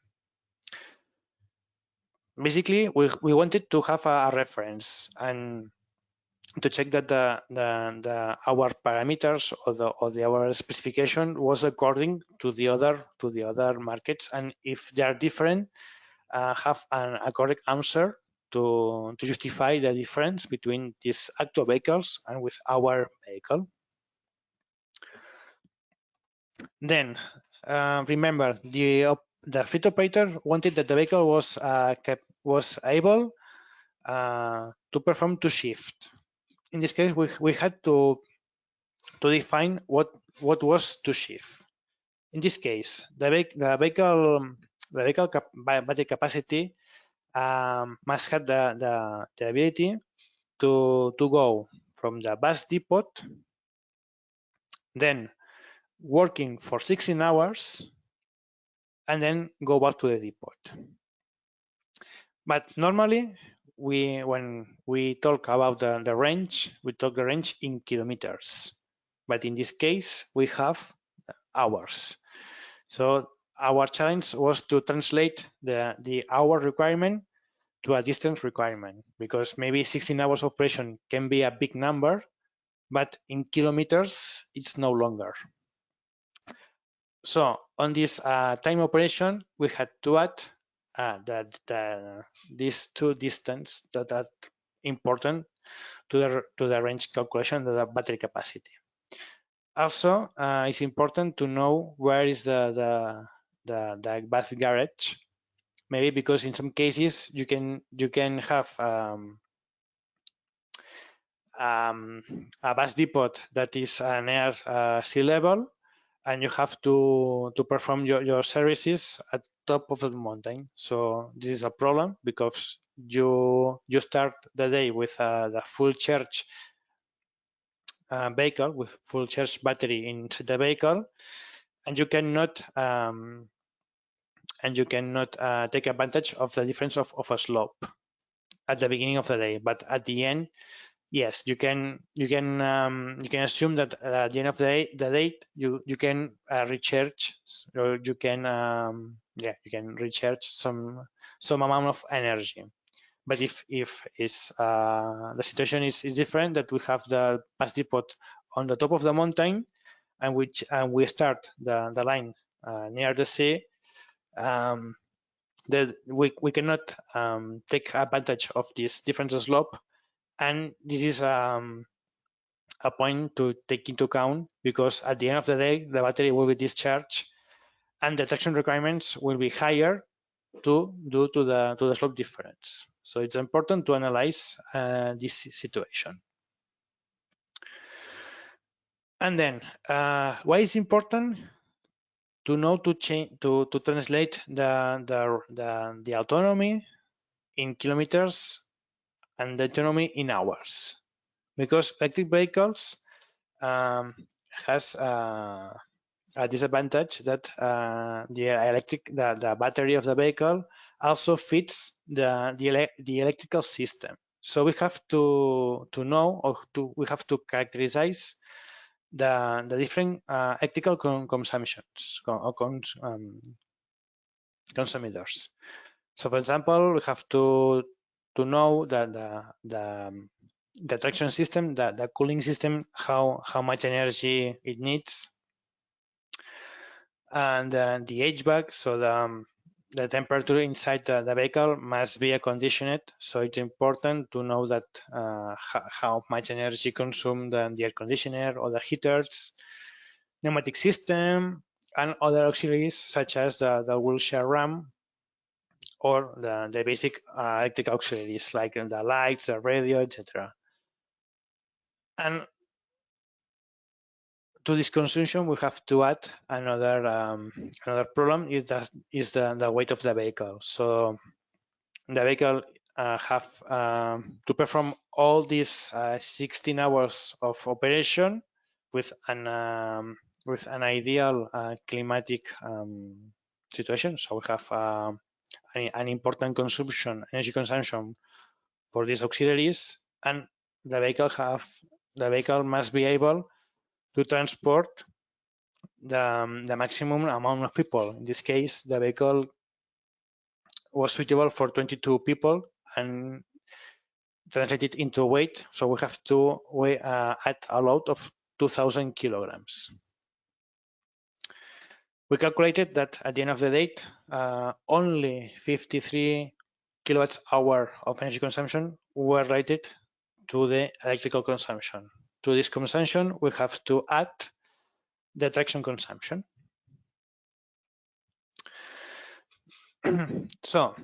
Basically, we, we wanted to have a, a reference and to check that the, the, the, our parameters or the or the our specification was according to the other to the other markets and if they are different uh, have an, a correct answer to to justify the difference between these actual vehicles and with our vehicle then uh, remember the the fleet operator wanted that the vehicle was uh, kept, was able uh, to perform two shift. In this case, we, we had to to define what what was two shift. In this case, the, the vehicle the vehicle cap battery capacity um, must have the, the, the ability to to go from the bus depot, then working for 16 hours and then go back to the depot. But normally, we when we talk about the, the range, we talk the range in kilometers. But in this case, we have hours. So our challenge was to translate the, the hour requirement to a distance requirement because maybe 16 hours of operation can be a big number, but in kilometers, it's no longer. So on this uh, time operation, we had to add uh, that the, these two distance that are important to the to the range calculation of the battery capacity. Also, uh, it's important to know where is the the the, the bus garage. Maybe because in some cases you can you can have um, um, a bus depot that is near uh, sea level and you have to to perform your, your services at top of the mountain. So this is a problem because you you start the day with uh, the full charge uh, vehicle with full charge battery into the vehicle and you cannot um, and you cannot uh, take advantage of the difference of, of a slope at the beginning of the day. But at the end yes, you can you can um, you can assume that at the end of the day, the date you you can uh, recharge or you can um, yeah you can recharge some some amount of energy. But if if is uh, the situation is, is different, that we have the pass depot on the top of the mountain, and which and we start the the line uh, near the sea. Um, that we, we cannot um, take advantage of this different slope and this is um, a point to take into account because at the end of the day, the battery will be discharged and the traction requirements will be higher to due to the to the slope difference. So it's important to analyze uh, this situation. And then, uh, why is important to know to change to to translate the the the, the autonomy in kilometers and the autonomy in hours. Because electric vehicles um, has uh, a disadvantage that uh, the electric the, the battery of the vehicle also fits the, the, ele the electrical system. So we have to to know or to we have to characterize the the different uh, electrical con consumptions or cons um, consumers. So for example we have to to know that the, the, um, the traction system, the, the cooling system, how, how much energy it needs. And uh, the HVAC, so the, um, the temperature inside the, the, vehicle must be conditioned. So it's important to know that uh, how much energy consumed the, the air conditioner or the heaters, pneumatic system, and other auxiliaries such as the, the wheelchair ram or the, the basic uh, electric auxiliaries like the lights, the radio, etc. And to this consumption, we have to add another um, another problem is that is the, the weight of the vehicle. So the vehicle uh, have um, to perform all these uh, 16 hours of operation with an um, with an ideal uh, climatic um, situation. So we have um, an, an important consumption, energy consumption for these auxiliaries, and the vehicle have the vehicle must be able to transport the, um, the maximum amount of people. In this case, the vehicle was suitable for 22 people and translated into weight. So we have to weigh, uh, add a load of 2000 kilograms we calculated that at the end of the day, uh, only 53 kilowatts hour of energy consumption were related to the electrical consumption. To this consumption, we have to add the traction consumption. so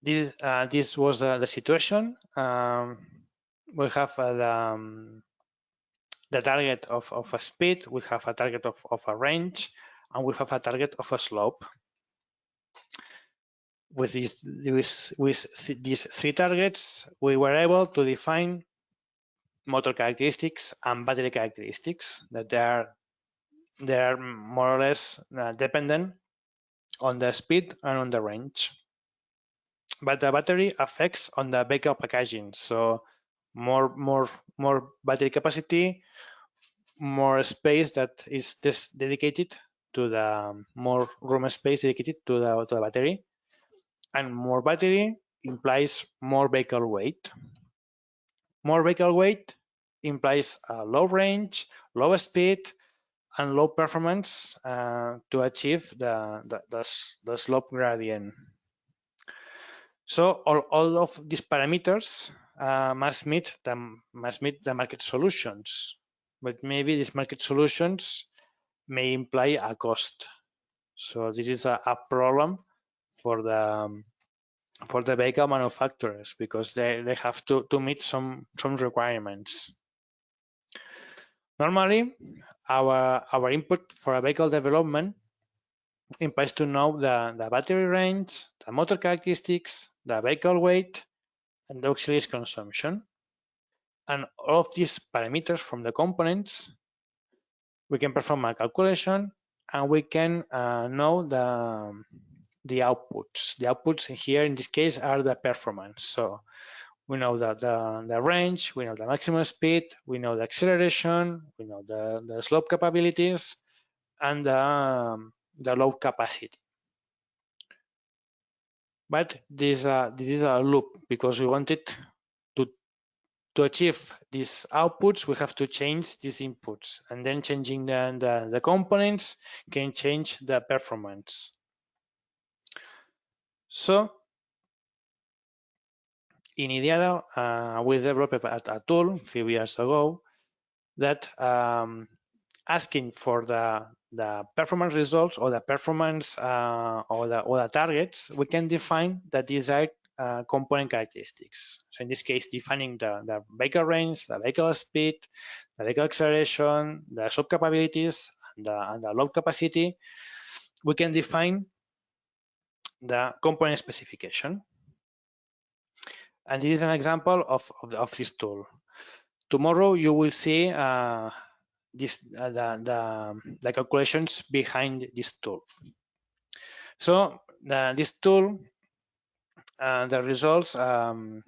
this uh, this was uh, the situation. Um, we have uh, the um, the target of, of a speed, we have a target of, of a range, and we have a target of a slope. With these, with, with these three targets, we were able to define motor characteristics and battery characteristics that they are they are more or less uh, dependent on the speed and on the range. But the battery affects on the vehicle packaging. So more more more battery capacity, more space that is dedicated to the more room space dedicated to the, to the battery, and more battery implies more vehicle weight. More vehicle weight implies a low range, low speed, and low performance uh, to achieve the, the, the, the, slope gradient. So all, all of these parameters uh, must meet the must meet the market solutions, but maybe these market solutions may imply a cost. So this is a, a problem for the um, for the vehicle manufacturers because they, they have to, to meet some some requirements. Normally, our, our input for a vehicle development implies to know the, the battery range, the motor characteristics, the vehicle weight, and the auxiliaries consumption. And all of these parameters from the components, we can perform a calculation and we can uh, know the, the outputs. The outputs here in this case are the performance. So we know that the, the range, we know the maximum speed, we know the acceleration, we know the, the slope capabilities, and the, um, the load capacity. But this, uh, this is a loop because we wanted to, to achieve these outputs, we have to change these inputs. And then changing the, the, the components can change the performance. So in IDIADA, uh, we developed a, a, tool a few years ago that um, asking for the the performance results or the performance uh, or the or the targets, we can define the desired uh, component characteristics. So in this case, defining the, the vehicle range, the vehicle speed, the vehicle acceleration, the slope capabilities, and the, and the load capacity, we can define the component specification. And this is an example of, of, of this tool. Tomorrow you will see uh, this, uh, the, the, the, calculations behind this tool. So the, this tool, uh, the results, um,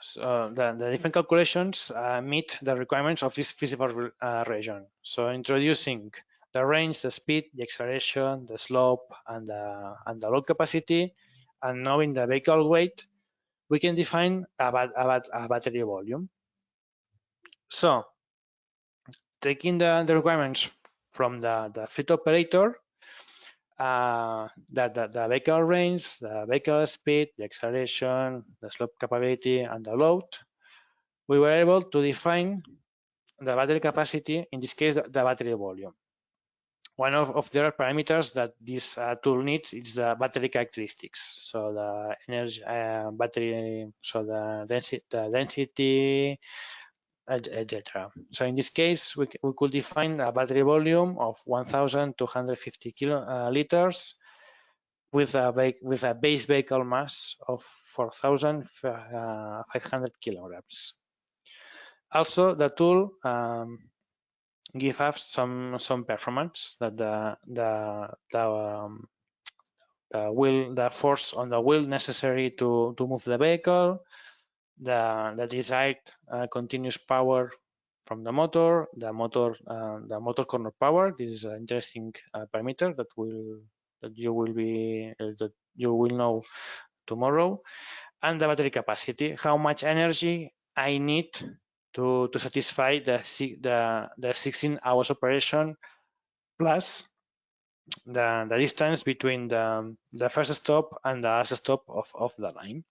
so the, the, different calculations uh, meet the requirements of this feasible uh, region. So introducing the range, the speed, the acceleration, the slope, and the, and the load capacity, and knowing the vehicle weight, we can define a battery volume. So taking the, the requirements from the, the fleet operator, uh, the, the, the vehicle range, the vehicle speed, the acceleration, the slope capability, and the load, we were able to define the battery capacity, in this case, the, the battery volume. One of, of the parameters that this uh, tool needs is the battery characteristics. So the energy uh, battery, so the density, the density, etc. So in this case, we, we could define a battery volume of 1,250 kilo, uh, with a with a base vehicle mass of 4,500 kilograms. Also, the tool um, give us some some performance that the the the, um, the will the force on the wheel necessary to to move the vehicle the the desired uh, continuous power from the motor the motor uh, the motor corner power this is an interesting uh, parameter that will that you will be uh, that you will know tomorrow and the battery capacity how much energy i need to, to satisfy the, the, the 16 hours operation plus the, the distance between the, the first stop and the last stop of, of the line.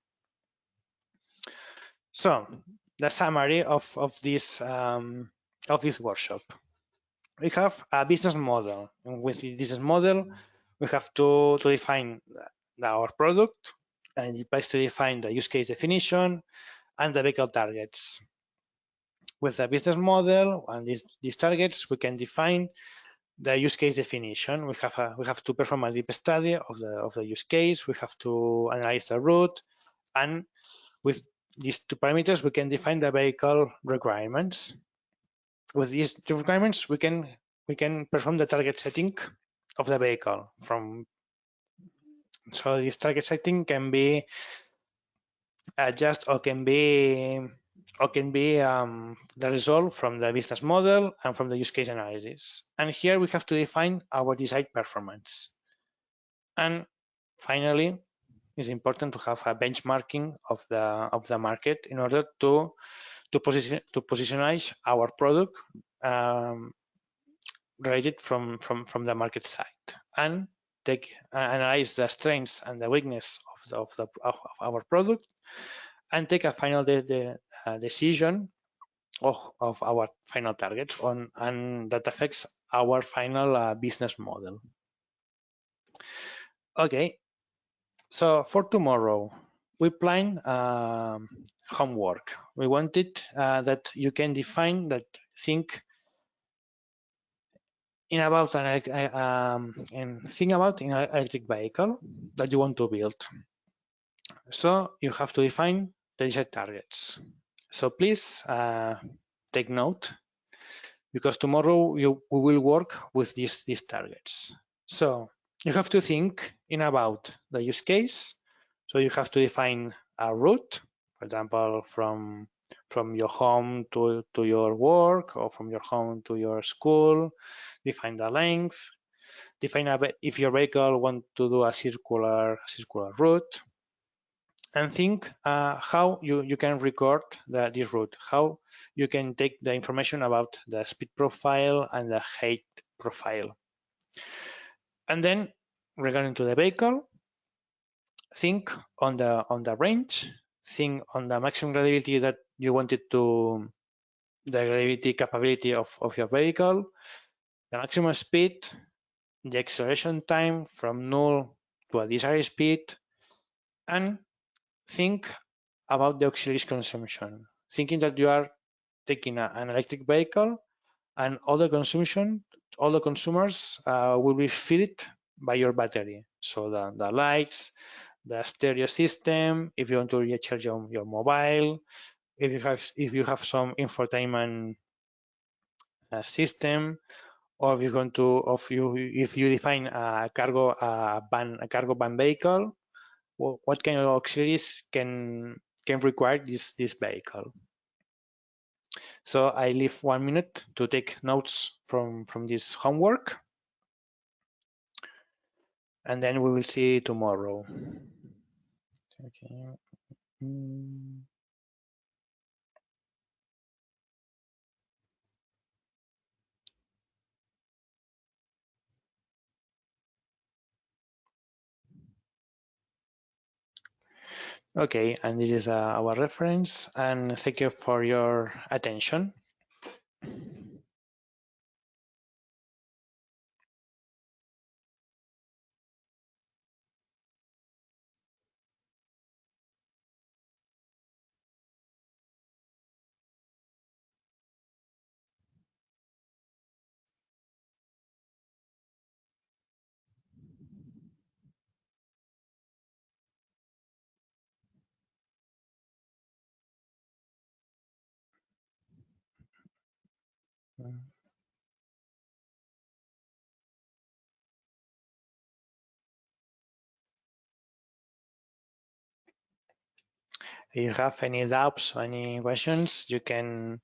So the summary of, of this um, of this workshop. We have a business model. And with this business model, we have to, to define our product and it applies to define the use case definition and the vehicle targets with a business model and these, these targets, we can define the use case definition. We have a, we have to perform a deep study of the of the use case. We have to analyze the route, and with these two parameters, we can define the vehicle requirements. With these two requirements, we can we can perform the target setting of the vehicle from. So this target setting can be adjust or can be or can be um, the result from the business model and from the use case analysis. And here we have to define our desired performance. And finally, it's important to have a benchmarking of the of the market in order to to position to positionize our product um, related from, from, from the market side and take analyze the strengths and the weakness of, the, of, the, of, our product and take a final de, de, uh, decision of, of our final targets on and that affects our final uh, business model. Okay, so for tomorrow, we plan um, homework. We wanted uh, that you can define that think in about an uh, um, and think about an electric vehicle that you want to build. So you have to define the desired targets. So please uh, take note because tomorrow you, we will work with these, these targets. So you have to think in about the use case. So you have to define a route, for example, from from your home to, to your work or from your home to your school, define the length, define a, if your vehicle want to do a circular circular route, and think uh, how you, you can record the, this route, how you can take the information about the speed profile and the height profile. And then regarding to the vehicle, think on the on the range, think on the maximum gradability that you wanted to, the gradability capability of, of your vehicle, the maximum speed, the acceleration time from null to a desired speed, and think about the auxiliaries consumption, thinking that you are taking a, an electric vehicle and all the consumption, all the consumers uh, will be fed by your battery. So the, the lights, the stereo system, if you want to recharge your, your mobile, if you have if you have some infotainment uh, system, or if you want to, of you if you define a cargo a van a cargo van vehicle, what kind of auxiliaries can can require this this vehicle. So I leave one minute to take notes from from this homework, and then we will see tomorrow. Okay. Okay, and this is uh, our reference and thank you for your attention. If you have any doubts, or any questions, you can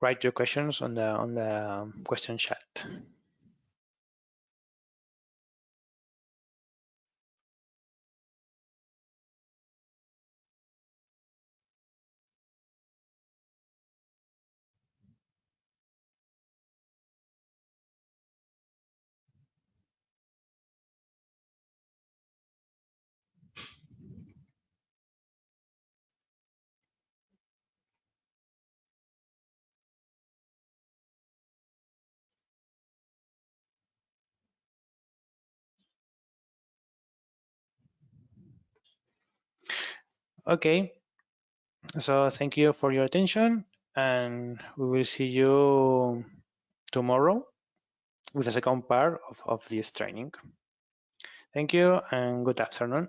write your questions on the on the um, question chat. Okay, so thank you for your attention and we will see you tomorrow with the second part of, of this training. Thank you and good afternoon.